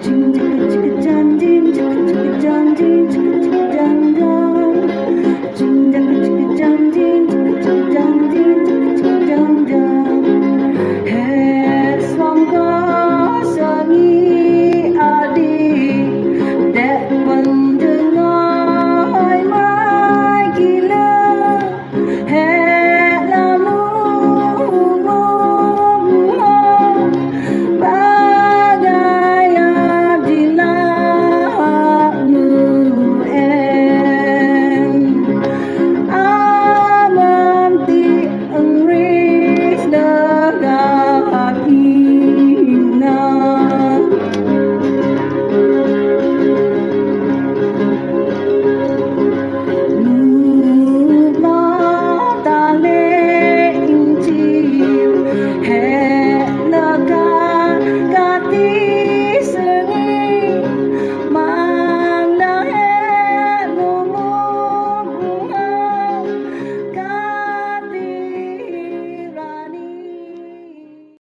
静静